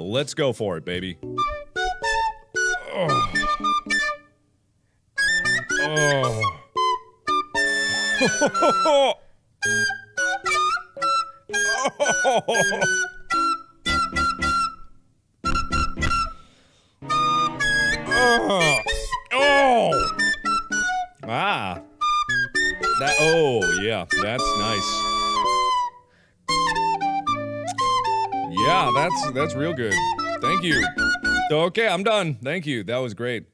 Let's go for it, baby. Oh. Oh. oh. Ah. That oh, yeah, that's nice. That's that's real good. Thank you. Okay, I'm done. Thank you. That was great.